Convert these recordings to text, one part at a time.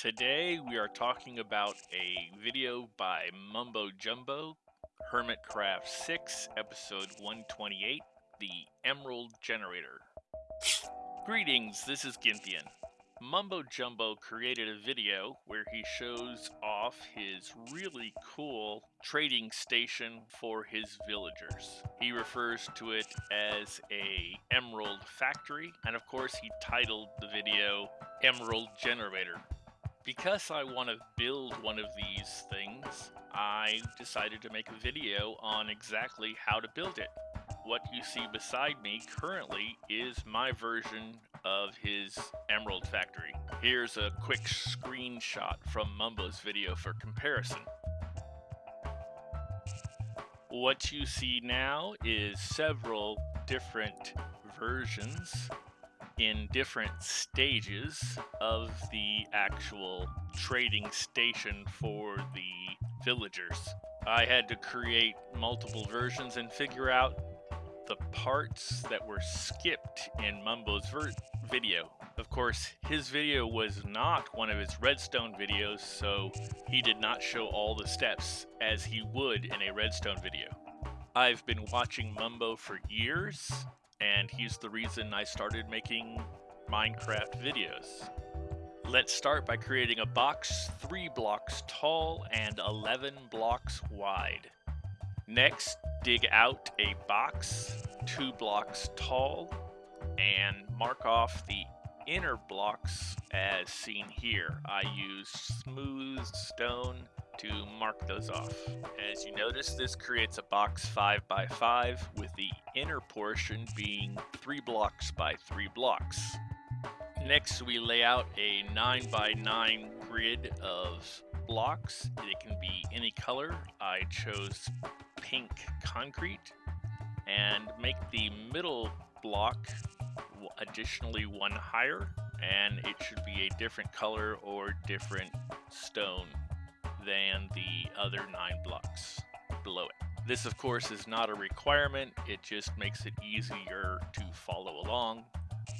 Today we are talking about a video by Mumbo Jumbo, Hermitcraft 6, episode 128, The Emerald Generator. Greetings, this is Gynthian. Mumbo Jumbo created a video where he shows off his really cool trading station for his villagers. He refers to it as a emerald factory, and of course he titled the video Emerald Generator. Because I want to build one of these things, I decided to make a video on exactly how to build it. What you see beside me currently is my version of his emerald factory. Here's a quick screenshot from Mumbo's video for comparison. What you see now is several different versions in different stages of the actual trading station for the villagers. I had to create multiple versions and figure out the parts that were skipped in Mumbo's video. Of course, his video was not one of his redstone videos, so he did not show all the steps as he would in a redstone video. I've been watching Mumbo for years, and he's the reason I started making Minecraft videos. Let's start by creating a box 3 blocks tall and 11 blocks wide. Next, dig out a box 2 blocks tall and mark off the inner blocks as seen here. I use smooth stone to mark those off. As you notice, this creates a box 5 by 5 with the inner portion being 3 blocks by 3 blocks. Next, we lay out a 9 by 9 grid of blocks. It can be any color. I chose pink concrete and make the middle block additionally one higher and it should be a different color or different stone than the other nine blocks below it. This of course is not a requirement, it just makes it easier to follow along.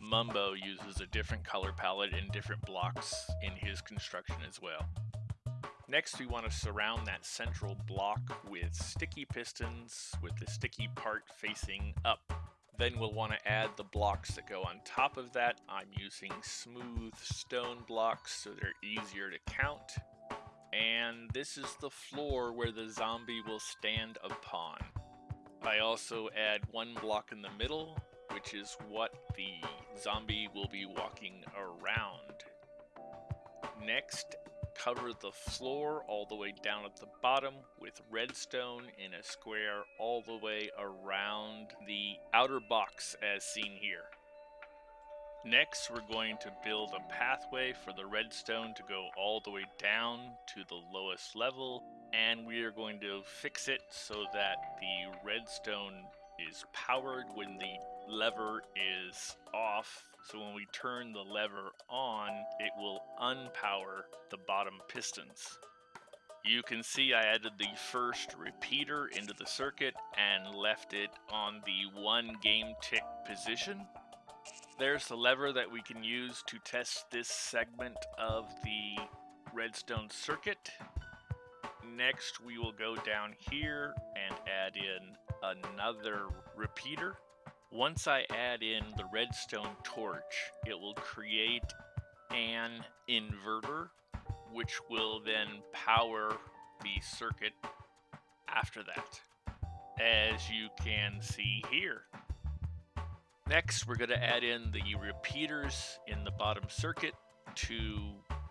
Mumbo uses a different color palette and different blocks in his construction as well. Next we want to surround that central block with sticky pistons with the sticky part facing up. Then we'll want to add the blocks that go on top of that. I'm using smooth stone blocks so they're easier to count and this is the floor where the zombie will stand upon. I also add one block in the middle, which is what the zombie will be walking around. Next, cover the floor all the way down at the bottom with redstone in a square all the way around the outer box as seen here. Next, we're going to build a pathway for the redstone to go all the way down to the lowest level, and we are going to fix it so that the redstone is powered when the lever is off. So when we turn the lever on, it will unpower the bottom pistons. You can see I added the first repeater into the circuit and left it on the one game tick position. There's the lever that we can use to test this segment of the redstone circuit. Next, we will go down here and add in another repeater. Once I add in the redstone torch, it will create an inverter, which will then power the circuit after that, as you can see here. Next, we're going to add in the repeaters in the bottom circuit to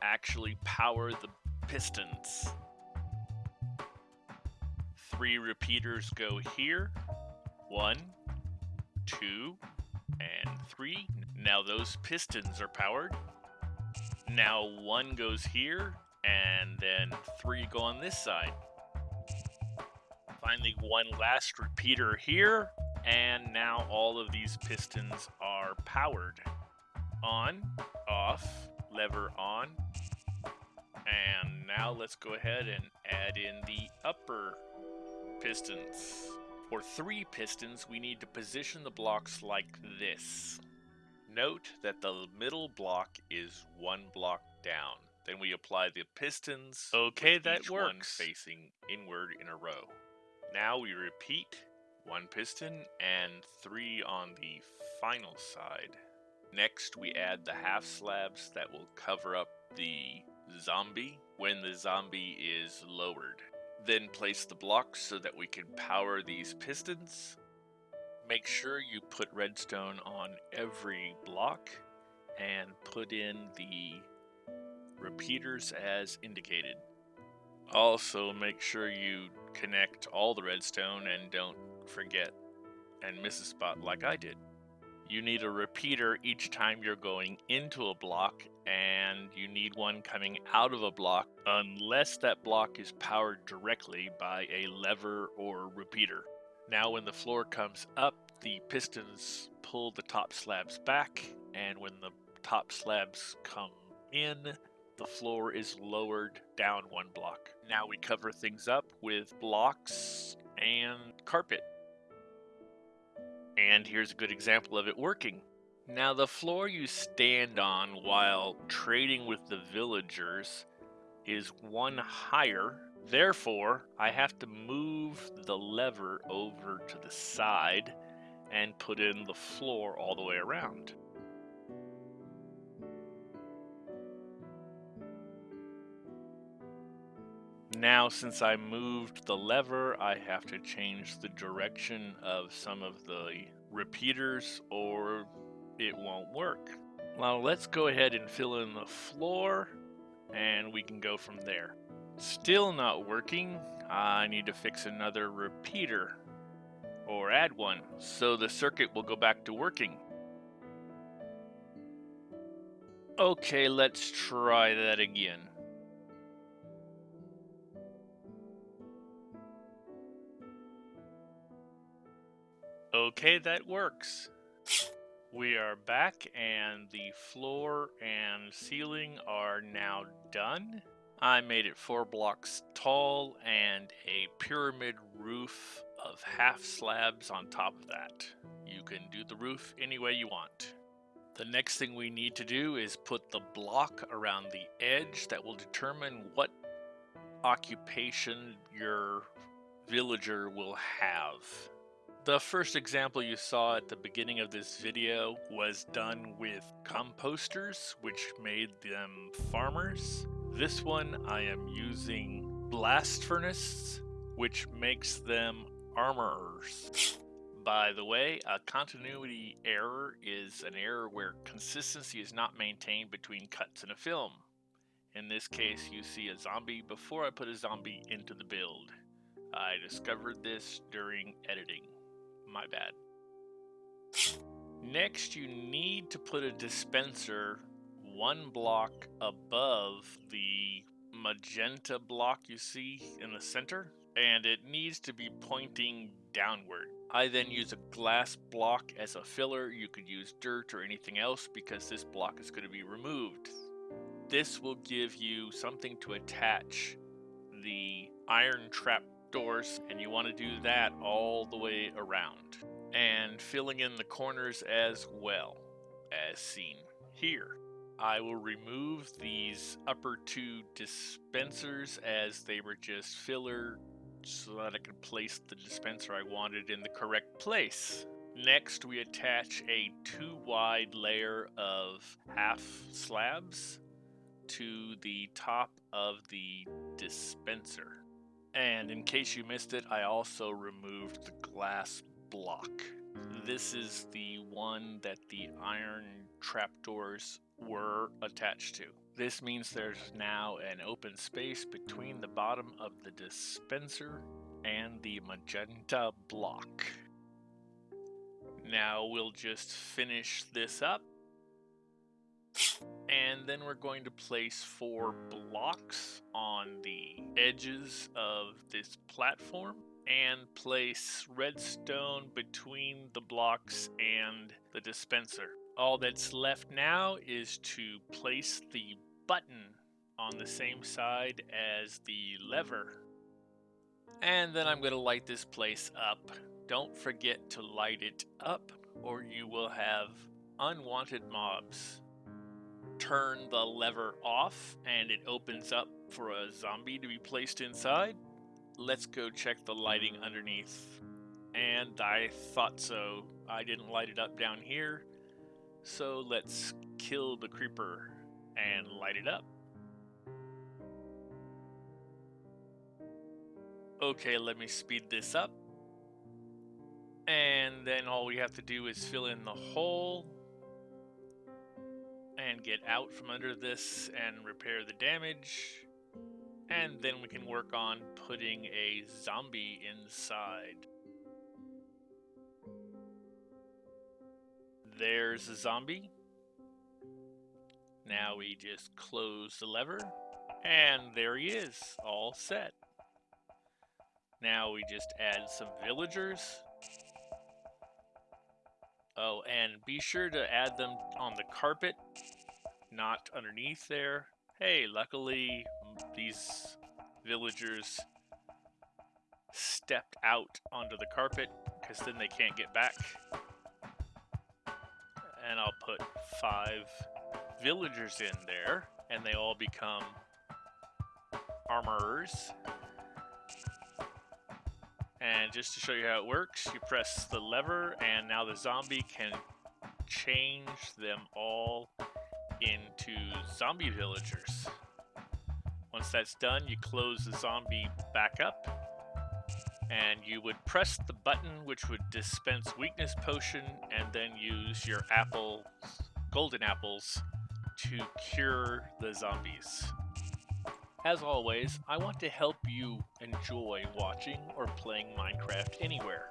actually power the pistons. Three repeaters go here. One, two, and three. Now those pistons are powered. Now one goes here, and then three go on this side. Finally, one last repeater here, and now all of these pistons are powered. On, off, lever on. And now let's go ahead and add in the upper pistons. For three pistons, we need to position the blocks like this. Note that the middle block is one block down. Then we apply the pistons. Okay, that each one works. facing inward in a row. Now we repeat one piston and three on the final side. Next, we add the half slabs that will cover up the zombie when the zombie is lowered. Then place the blocks so that we can power these pistons. Make sure you put redstone on every block and put in the repeaters as indicated. Also, make sure you connect all the redstone and don't forget and miss a spot like I did. You need a repeater each time you're going into a block, and you need one coming out of a block unless that block is powered directly by a lever or repeater. Now, when the floor comes up, the pistons pull the top slabs back, and when the top slabs come in, the floor is lowered down one block. Now we cover things up with blocks and carpet. And here's a good example of it working. Now, the floor you stand on while trading with the villagers is one higher. Therefore, I have to move the lever over to the side and put in the floor all the way around. Now, since I moved the lever, I have to change the direction of some of the repeaters or it won't work. Now, let's go ahead and fill in the floor and we can go from there. Still not working. I need to fix another repeater or add one so the circuit will go back to working. Okay, let's try that again. Okay, that works. We are back and the floor and ceiling are now done. I made it four blocks tall and a pyramid roof of half slabs on top of that. You can do the roof any way you want. The next thing we need to do is put the block around the edge that will determine what occupation your villager will have. The first example you saw at the beginning of this video was done with composters, which made them farmers. This one I am using blast furnace, which makes them armorers. By the way, a continuity error is an error where consistency is not maintained between cuts in a film. In this case, you see a zombie before I put a zombie into the build. I discovered this during editing. My bad. Next, you need to put a dispenser one block above the magenta block you see in the center, and it needs to be pointing downward. I then use a glass block as a filler. You could use dirt or anything else because this block is going to be removed. This will give you something to attach the iron trap doors and you want to do that all the way around and filling in the corners as well as seen here. I will remove these upper two dispensers as they were just filler so that I could place the dispenser I wanted in the correct place. Next, we attach a two wide layer of half slabs to the top of the dispenser. And in case you missed it, I also removed the glass block. This is the one that the iron trapdoors were attached to. This means there's now an open space between the bottom of the dispenser and the magenta block. Now we'll just finish this up. And then we're going to place four blocks on the edges of this platform and place redstone between the blocks and the dispenser. All that's left now is to place the button on the same side as the lever. And then I'm going to light this place up. Don't forget to light it up or you will have unwanted mobs turn the lever off and it opens up for a zombie to be placed inside. Let's go check the lighting underneath. And I thought so. I didn't light it up down here. So let's kill the creeper and light it up. Okay, let me speed this up. And then all we have to do is fill in the hole and get out from under this and repair the damage. And then we can work on putting a zombie inside. There's a zombie. Now we just close the lever, and there he is, all set. Now we just add some villagers. Oh, and be sure to add them on the carpet, not underneath there. Hey, luckily these villagers stepped out onto the carpet because then they can't get back. And I'll put five villagers in there and they all become armorers. And just to show you how it works, you press the lever and now the zombie can change them all into zombie villagers. Once that's done, you close the zombie back up and you would press the button which would dispense weakness potion and then use your apple golden apples to cure the zombies. As always, I want to help you enjoy watching or playing Minecraft anywhere.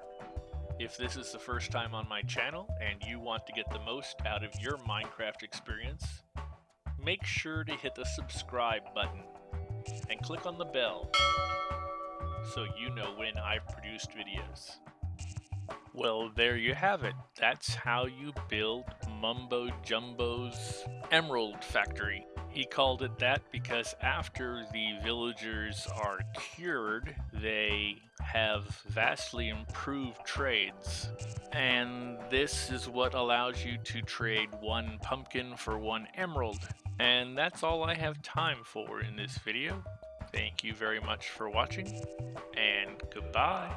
If this is the first time on my channel and you want to get the most out of your Minecraft experience, make sure to hit the subscribe button and click on the bell so you know when I've produced videos. Well, there you have it. That's how you build Mumbo Jumbo's Emerald Factory. He called it that because after the villagers are cured, they have vastly improved trades. And this is what allows you to trade one pumpkin for one emerald. And that's all I have time for in this video. Thank you very much for watching, and goodbye.